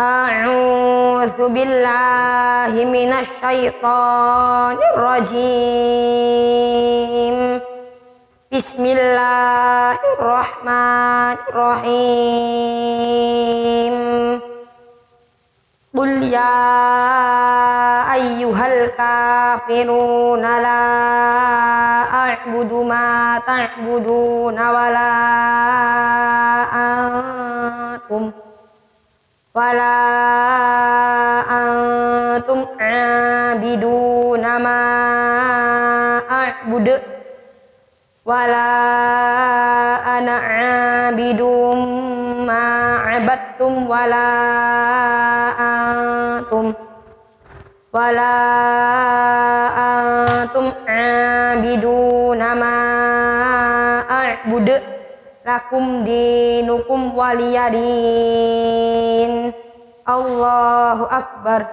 أعوذ بالله من الشيطان الرجيم. بسم الله الرحمن الرحيم. قل يا أيها الكافرون لا أعبد ما تعبدون ولا wala antum abidu nama a'budu wala ana abidum ma abattum wala antum wala antum abidu nama a'budu lakum dinukum waliyadin. Akbar